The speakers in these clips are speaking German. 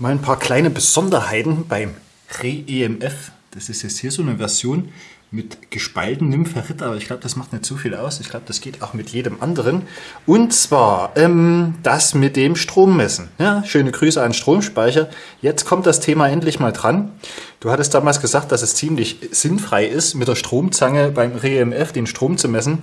Mal ein paar kleine Besonderheiten beim Re-EMF. Das ist jetzt hier so eine Version mit gespaltenem Nympherit, aber ich glaube, das macht nicht so viel aus. Ich glaube, das geht auch mit jedem anderen. Und zwar ähm, das mit dem Strommessen. Ja, schöne Grüße an Stromspeicher. Jetzt kommt das Thema endlich mal dran. Du hattest damals gesagt, dass es ziemlich sinnfrei ist, mit der Stromzange beim Re-EMF den Strom zu messen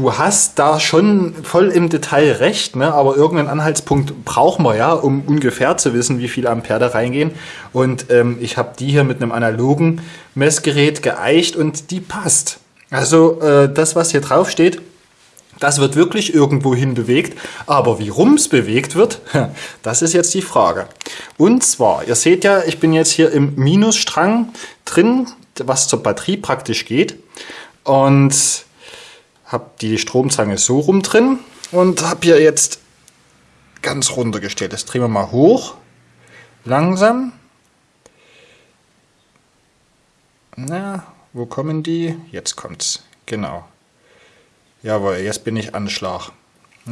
du hast da schon voll im Detail recht, ne? aber irgendeinen Anhaltspunkt brauchen wir ja, um ungefähr zu wissen, wie viel Ampere da reingehen. Und ähm, ich habe die hier mit einem analogen Messgerät geeicht und die passt. Also äh, das, was hier drauf steht, das wird wirklich irgendwo hin bewegt, aber wie rums bewegt wird, das ist jetzt die Frage. Und zwar, ihr seht ja, ich bin jetzt hier im Minusstrang drin, was zur Batterie praktisch geht. Und habe die Stromzange so rum drin und habe hier jetzt ganz runtergestellt. Das drehen wir mal hoch, langsam. Na, wo kommen die? Jetzt kommt's. Genau. Jawohl, jetzt bin ich Anschlag.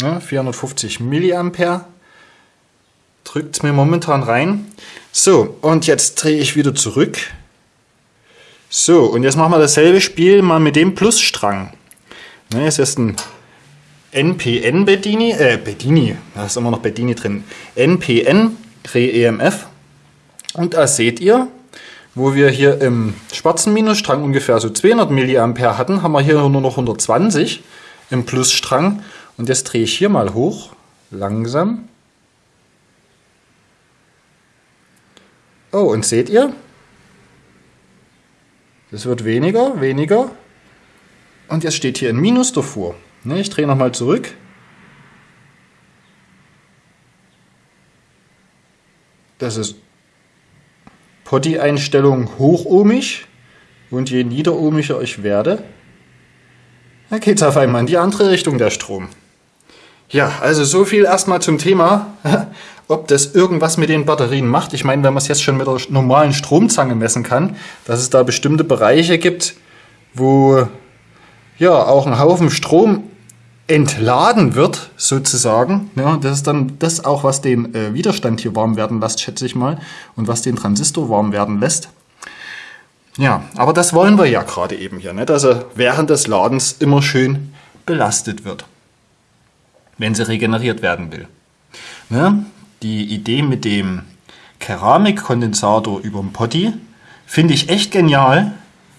Ja, 450 Milliampere drückt es mir momentan rein. So, und jetzt drehe ich wieder zurück. So, und jetzt machen wir dasselbe Spiel mal mit dem Plusstrang. Ne, ist ein NPN Bedini, äh, Bedini, da ist immer noch Bedini drin. NPN Re-EMF. Und da seht ihr, wo wir hier im schwarzen Minusstrang ungefähr so 200 mA hatten, haben wir hier nur noch 120 im Plusstrang. Und jetzt drehe ich hier mal hoch, langsam. Oh, und seht ihr? Das wird weniger, weniger. Und jetzt steht hier ein Minus davor. Ne, ich drehe nochmal zurück. Das ist Potti-Einstellung hochohmig. Und je niederohmiger ich werde, da geht es auf einmal in die andere Richtung der Strom. Ja, also so viel erstmal zum Thema, ob das irgendwas mit den Batterien macht. Ich meine, wenn man es jetzt schon mit der normalen Stromzange messen kann, dass es da bestimmte Bereiche gibt, wo ja auch ein Haufen Strom entladen wird, sozusagen. Ja, das ist dann das auch, was den äh, Widerstand hier warm werden lässt, schätze ich mal, und was den Transistor warm werden lässt. Ja, aber das wollen wir ja gerade eben hier, nicht? dass er während des Ladens immer schön belastet wird, wenn sie regeneriert werden will. Ja, die Idee mit dem Keramikkondensator über dem Potti finde ich echt genial,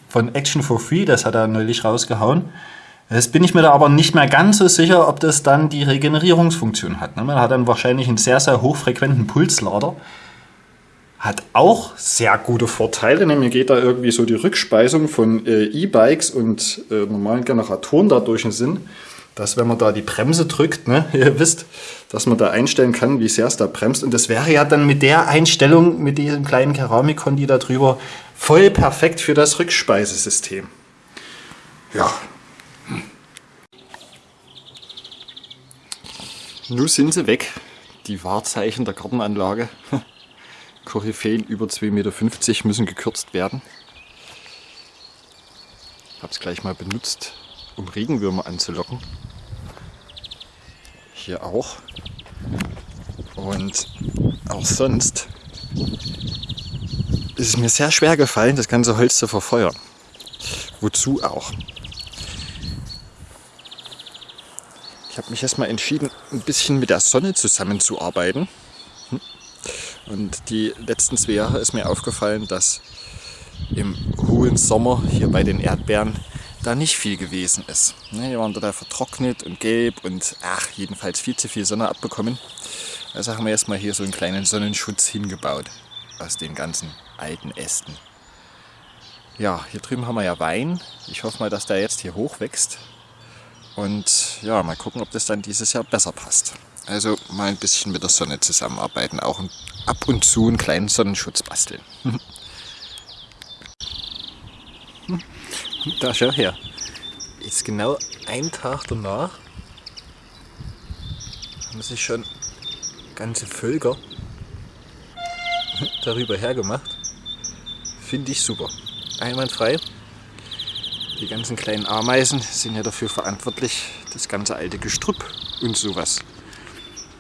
von Action for Free, das hat er neulich rausgehauen. Jetzt bin ich mir da aber nicht mehr ganz so sicher, ob das dann die Regenerierungsfunktion hat. Ne? Man hat dann wahrscheinlich einen sehr, sehr hochfrequenten Pulslader. Hat auch sehr gute Vorteile, nämlich geht da irgendwie so die Rückspeisung von äh, E-Bikes und äh, normalen Generatoren dadurch in Sinn, dass wenn man da die Bremse drückt, ne, ihr wisst, dass man da einstellen kann, wie sehr es da bremst. Und das wäre ja dann mit der Einstellung, mit diesem kleinen Keramikkondi da drüber, voll perfekt für das Rückspeisesystem. Ja. Nun sind sie weg, die Wahrzeichen der Gartenanlage. Koryphäen über 2,50 Meter müssen gekürzt werden. Ich habe es gleich mal benutzt, um Regenwürmer anzulocken. Hier auch. Und auch sonst ist es mir sehr schwer gefallen, das ganze Holz zu verfeuern. Wozu auch? Ich habe mich erstmal entschieden, ein bisschen mit der Sonne zusammenzuarbeiten. Hm? Und die letzten zwei Jahre ist mir aufgefallen, dass im hohen Sommer hier bei den Erdbeeren da nicht viel gewesen ist. Ne, die waren total vertrocknet und gelb und ach, jedenfalls viel zu viel Sonne abbekommen. Also haben wir erstmal hier so einen kleinen Sonnenschutz hingebaut aus den ganzen alten Ästen. Ja, hier drüben haben wir ja Wein. Ich hoffe mal, dass der jetzt hier hoch wächst. Und ja, mal gucken, ob das dann dieses Jahr besser passt. Also mal ein bisschen mit der Sonne zusammenarbeiten, auch ab und zu einen kleinen Sonnenschutz basteln. da schau her. Ist genau ein Tag danach haben sich schon ganze Völker darüber hergemacht. Finde ich super. Einwandfrei. Die ganzen kleinen Ameisen sind ja dafür verantwortlich, das ganze alte Gestrüpp und sowas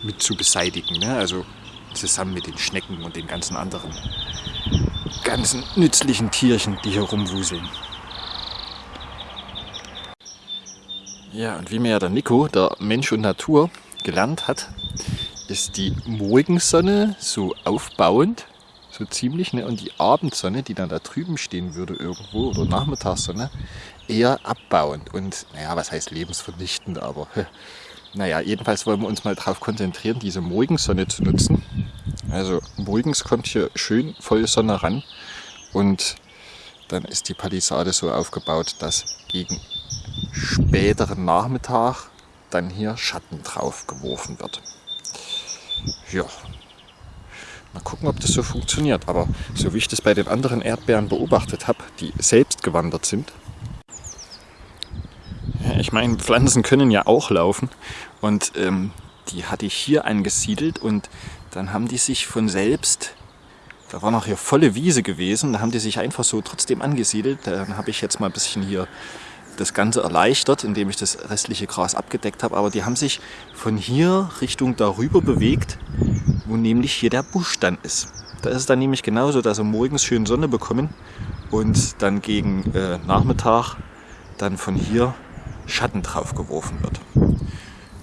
mit zu beseitigen. Ne? Also zusammen mit den Schnecken und den ganzen anderen ganzen nützlichen Tierchen, die hier rumwuseln. Ja, und wie mir ja der Nico, der Mensch und Natur, gelernt hat, ist die Morgensonne so aufbauend, so ziemlich, ne? und die Abendsonne, die dann da drüben stehen würde irgendwo, oder Nachmittagssonne, eher abbauend und, naja, was heißt lebensvernichtend, aber naja, jedenfalls wollen wir uns mal darauf konzentrieren, diese Morgensonne zu nutzen. Also morgens kommt hier schön voll Sonne ran und dann ist die Palisade so aufgebaut, dass gegen späteren Nachmittag dann hier Schatten drauf geworfen wird. Ja, mal gucken, ob das so funktioniert. Aber so wie ich das bei den anderen Erdbeeren beobachtet habe, die selbst gewandert sind, ich meine, Pflanzen können ja auch laufen und ähm, die hatte ich hier angesiedelt und dann haben die sich von selbst, da war noch hier volle Wiese gewesen, da haben die sich einfach so trotzdem angesiedelt. Dann habe ich jetzt mal ein bisschen hier das Ganze erleichtert, indem ich das restliche Gras abgedeckt habe. Aber die haben sich von hier Richtung darüber bewegt, wo nämlich hier der Busch dann ist. Da ist es dann nämlich genauso, dass sie morgens schön Sonne bekommen und dann gegen äh, Nachmittag dann von hier Schatten drauf geworfen wird.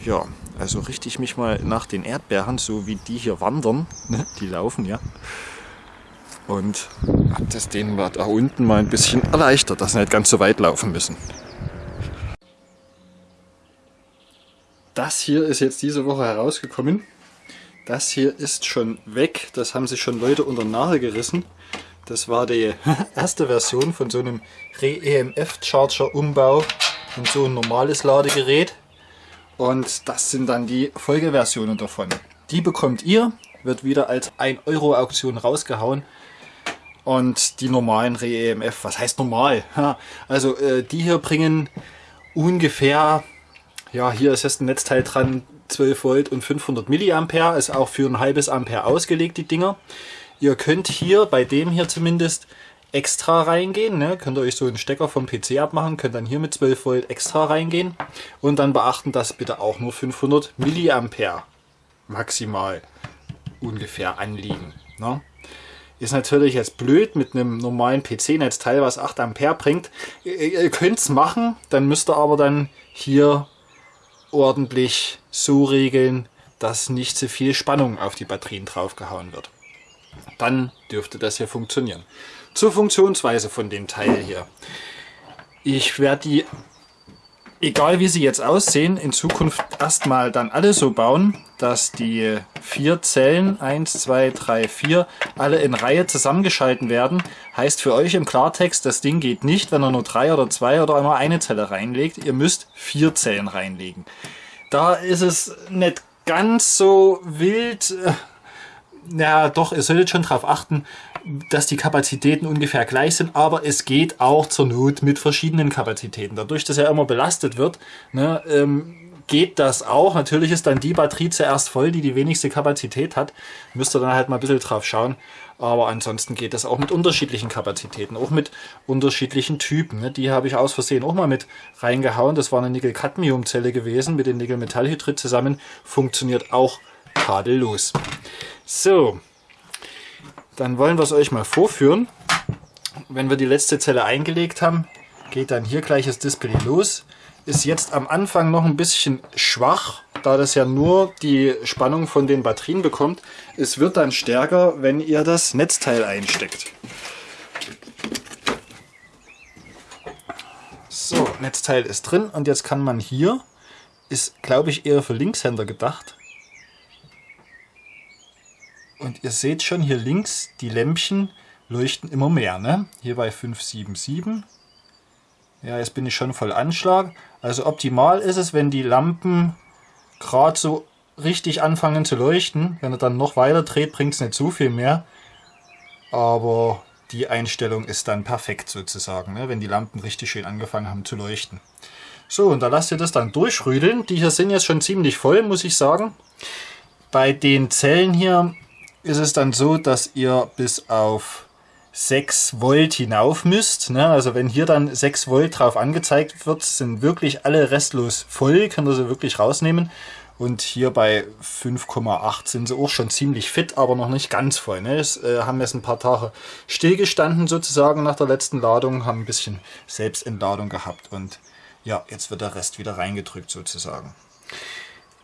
Ja, also richte ich mich mal nach den Erdbeeren, so wie die hier wandern, ne? die laufen ja. Und hat das denen da unten mal ein bisschen erleichtert, dass sie nicht ganz so weit laufen müssen. Das hier ist jetzt diese Woche herausgekommen. Das hier ist schon weg. Das haben sich schon Leute unter Nase gerissen. Das war die erste Version von so einem Re-EMF-Charger-Umbau in so ein normales Ladegerät. Und das sind dann die Folgeversionen davon. Die bekommt ihr, wird wieder als 1 Euro Auktion rausgehauen. Und die normalen Re-EMF, was heißt normal? Also äh, die hier bringen ungefähr ja, hier ist jetzt ein Netzteil dran, 12 Volt und 500 Milliampere, ist auch für ein halbes Ampere ausgelegt, die Dinger. Ihr könnt hier, bei dem hier zumindest, extra reingehen. Ne? Könnt ihr euch so einen Stecker vom PC abmachen, könnt dann hier mit 12 Volt extra reingehen. Und dann beachten, dass bitte auch nur 500 Milliampere maximal ungefähr anliegen. Ne? Ist natürlich jetzt blöd mit einem normalen PC-Netzteil, was 8 Ampere bringt. Ihr, ihr könnt es machen, dann müsst ihr aber dann hier ordentlich so regeln, dass nicht zu viel Spannung auf die Batterien draufgehauen wird. Dann dürfte das hier funktionieren. Zur Funktionsweise von dem Teil hier. Ich werde die egal wie sie jetzt aussehen, in Zukunft erstmal dann alle so bauen, dass die vier Zellen, 1, 2, 3, 4, alle in Reihe zusammengeschalten werden. Heißt für euch im Klartext, das Ding geht nicht, wenn ihr nur drei oder zwei oder nur eine Zelle reinlegt. Ihr müsst vier Zellen reinlegen. Da ist es nicht ganz so wild. Ja, doch, ihr solltet schon darauf achten, dass die Kapazitäten ungefähr gleich sind, aber es geht auch zur Not mit verschiedenen Kapazitäten. Dadurch, dass er immer belastet wird, ne, ähm, geht das auch. Natürlich ist dann die Batterie zuerst voll, die die wenigste Kapazität hat. Müsst ihr dann halt mal ein bisschen drauf schauen. Aber ansonsten geht das auch mit unterschiedlichen Kapazitäten, auch mit unterschiedlichen Typen. Ne? Die habe ich aus Versehen auch mal mit reingehauen. Das war eine Nickel-Cadmium-Zelle gewesen mit dem Nickel-Metallhydrid zusammen. Funktioniert auch tadellos. So, dann wollen wir es euch mal vorführen. Wenn wir die letzte Zelle eingelegt haben, geht dann hier gleich das Display los. Ist jetzt am Anfang noch ein bisschen schwach, da das ja nur die Spannung von den Batterien bekommt. Es wird dann stärker, wenn ihr das Netzteil einsteckt. So, Netzteil ist drin und jetzt kann man hier, ist glaube ich eher für Linkshänder gedacht, und ihr seht schon hier links, die Lämpchen leuchten immer mehr. Ne? Hier bei 577. Ja, jetzt bin ich schon voll Anschlag. Also optimal ist es, wenn die Lampen gerade so richtig anfangen zu leuchten. Wenn er dann noch weiter dreht, bringt es nicht so viel mehr. Aber die Einstellung ist dann perfekt sozusagen, ne? wenn die Lampen richtig schön angefangen haben zu leuchten. So, und da lasst ihr das dann durchrüdeln. Die hier sind jetzt schon ziemlich voll, muss ich sagen. Bei den Zellen hier ist es dann so, dass ihr bis auf 6 Volt hinauf müsst. Ne? Also wenn hier dann 6 Volt drauf angezeigt wird, sind wirklich alle restlos voll, könnt ihr sie wirklich rausnehmen. Und hier bei 5,8 sind sie auch schon ziemlich fit, aber noch nicht ganz voll. Ne? Es äh, haben jetzt ein paar Tage stillgestanden sozusagen nach der letzten Ladung, haben ein bisschen Selbstentladung gehabt und ja, jetzt wird der Rest wieder reingedrückt sozusagen.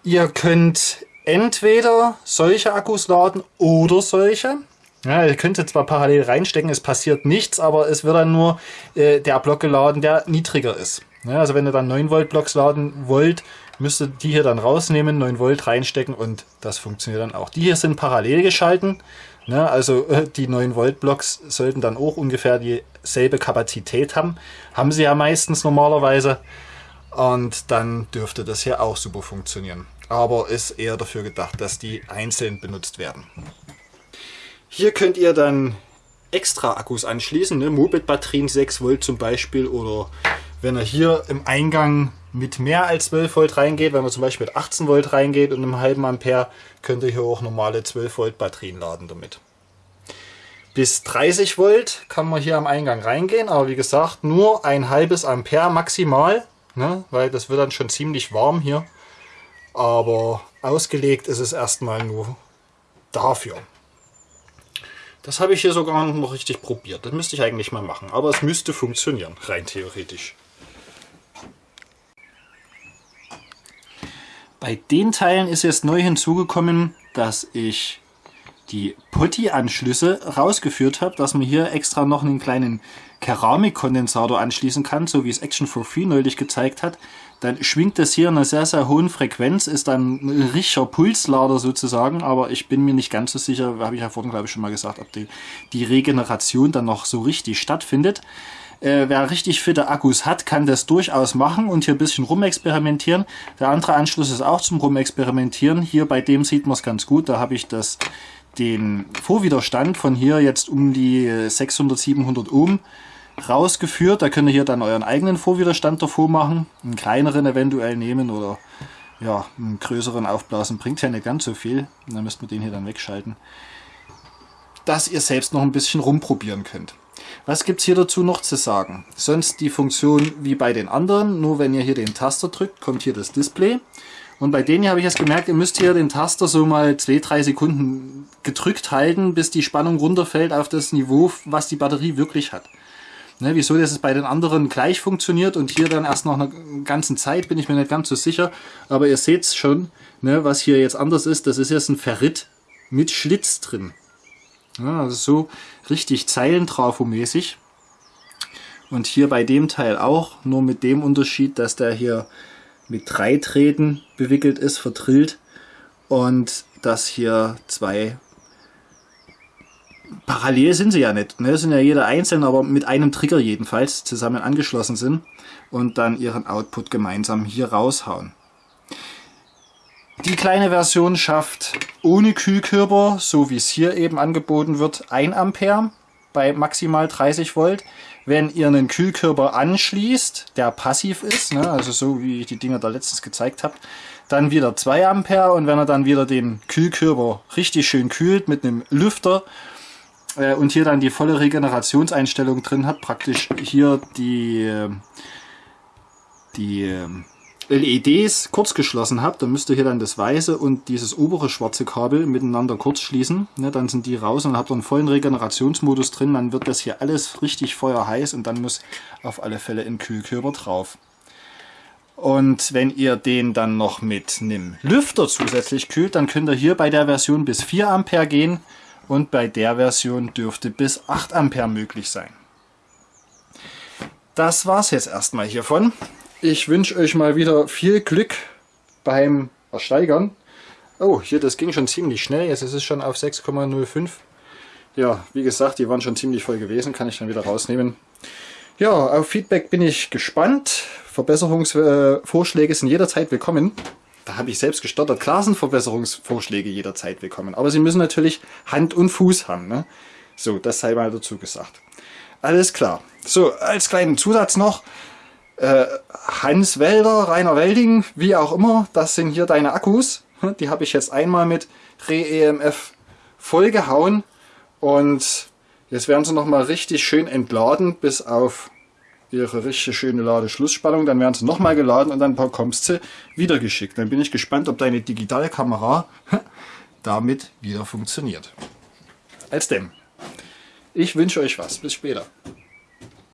Ihr könnt entweder solche Akkus laden oder solche. Ja, ihr jetzt zwar parallel reinstecken, es passiert nichts, aber es wird dann nur äh, der Block geladen, der niedriger ist. Ja, also wenn ihr dann 9 Volt Blocks laden wollt, müsst ihr die hier dann rausnehmen, 9 Volt reinstecken und das funktioniert dann auch. Die hier sind parallel geschalten, ne, also äh, die 9 Volt Blocks sollten dann auch ungefähr dieselbe Kapazität haben. Haben sie ja meistens normalerweise und dann dürfte das hier auch super funktionieren. Aber ist eher dafür gedacht, dass die einzeln benutzt werden. Hier könnt ihr dann extra Akkus anschließen, ne? Moped-Batterien 6 Volt zum Beispiel oder wenn er hier im Eingang mit mehr als 12 Volt reingeht, wenn man zum Beispiel mit 18 Volt reingeht und einem halben Ampere, könnt ihr hier auch normale 12 Volt Batterien laden damit. Bis 30 Volt kann man hier am Eingang reingehen, aber wie gesagt, nur ein halbes Ampere maximal, ne? weil das wird dann schon ziemlich warm hier. Aber ausgelegt ist es erstmal nur dafür. Das habe ich hier sogar noch richtig probiert. Das müsste ich eigentlich mal machen. Aber es müsste funktionieren, rein theoretisch. Bei den Teilen ist jetzt neu hinzugekommen, dass ich die Potti-Anschlüsse rausgeführt habe, dass man hier extra noch einen kleinen Keramikkondensator anschließen kann, so wie es Action for Free neulich gezeigt hat. Dann schwingt das hier in einer sehr, sehr hohen Frequenz, ist dann ein richtiger Pulslader sozusagen, aber ich bin mir nicht ganz so sicher, habe ich ja vorhin glaube ich schon mal gesagt, ob die, die Regeneration dann noch so richtig stattfindet. Äh, wer richtig fitte Akkus hat, kann das durchaus machen und hier ein bisschen rumexperimentieren. Der andere Anschluss ist auch zum Rumexperimentieren. Hier bei dem sieht man es ganz gut. Da habe ich das, den Vorwiderstand von hier jetzt um die 600, 700 Ohm rausgeführt. Da könnt ihr hier dann euren eigenen Vorwiderstand davor machen. Einen kleineren eventuell nehmen oder ja, einen größeren aufblasen. Bringt ja nicht ganz so viel. Dann müsst ihr den hier dann wegschalten. Dass ihr selbst noch ein bisschen rumprobieren könnt. Was gibt es hier dazu noch zu sagen? Sonst die Funktion wie bei den anderen, nur wenn ihr hier den Taster drückt, kommt hier das Display. Und bei denen habe ich jetzt gemerkt, ihr müsst hier den Taster so mal 2-3 Sekunden gedrückt halten, bis die Spannung runterfällt auf das Niveau, was die Batterie wirklich hat. Ne, wieso das bei den anderen gleich funktioniert und hier dann erst nach einer ganzen Zeit, bin ich mir nicht ganz so sicher. Aber ihr seht es schon, ne, was hier jetzt anders ist. Das ist jetzt ein Ferrit mit Schlitz drin. Ja, also so richtig Zeilentrafomäßig. Und hier bei dem Teil auch, nur mit dem Unterschied, dass der hier mit drei Drähten bewickelt ist, verdrillt. Und dass hier zwei parallel sind sie ja nicht. Ne? Sind ja jeder einzeln, aber mit einem Trigger jedenfalls zusammen angeschlossen sind und dann ihren Output gemeinsam hier raushauen. Die kleine Version schafft ohne Kühlkörper, so wie es hier eben angeboten wird, 1 Ampere bei maximal 30 Volt. Wenn ihr einen Kühlkörper anschließt, der passiv ist, ne, also so wie ich die Dinger da letztens gezeigt habe, dann wieder 2 Ampere und wenn er dann wieder den Kühlkörper richtig schön kühlt mit einem Lüfter äh, und hier dann die volle Regenerationseinstellung drin hat, praktisch hier die, äh, die äh, LEDs kurz geschlossen habt, dann müsst ihr hier dann das weiße und dieses obere schwarze Kabel miteinander kurz schließen. Ne, dann sind die raus und habt einen vollen Regenerationsmodus drin. Dann wird das hier alles richtig feuerheiß und dann muss auf alle Fälle ein Kühlkörper drauf. Und wenn ihr den dann noch mit einem Lüfter zusätzlich kühlt, dann könnt ihr hier bei der Version bis 4 Ampere gehen und bei der Version dürfte bis 8 Ampere möglich sein. Das war's jetzt erstmal hiervon. Ich wünsche euch mal wieder viel Glück beim Ersteigern. Oh, hier, das ging schon ziemlich schnell. Jetzt ist es schon auf 6,05. Ja, wie gesagt, die waren schon ziemlich voll gewesen. Kann ich dann wieder rausnehmen. Ja, auf Feedback bin ich gespannt. Verbesserungsvorschläge sind jederzeit willkommen. Da habe ich selbst gestottert. Klar sind Verbesserungsvorschläge jederzeit willkommen. Aber sie müssen natürlich Hand und Fuß haben. Ne? So, das sei mal dazu gesagt. Alles klar. So, als kleinen Zusatz noch. Äh, Hans Welder, Rainer Welding, wie auch immer, das sind hier deine Akkus. Die habe ich jetzt einmal mit Re-EMF vollgehauen und jetzt werden sie nochmal richtig schön entladen bis auf ihre richtig schöne Ladeschlussspannung, dann werden sie nochmal geladen und dann bekommst du wieder geschickt. Dann bin ich gespannt, ob deine digitale Kamera damit wieder funktioniert. Als dem. Ich wünsche euch was. Bis später.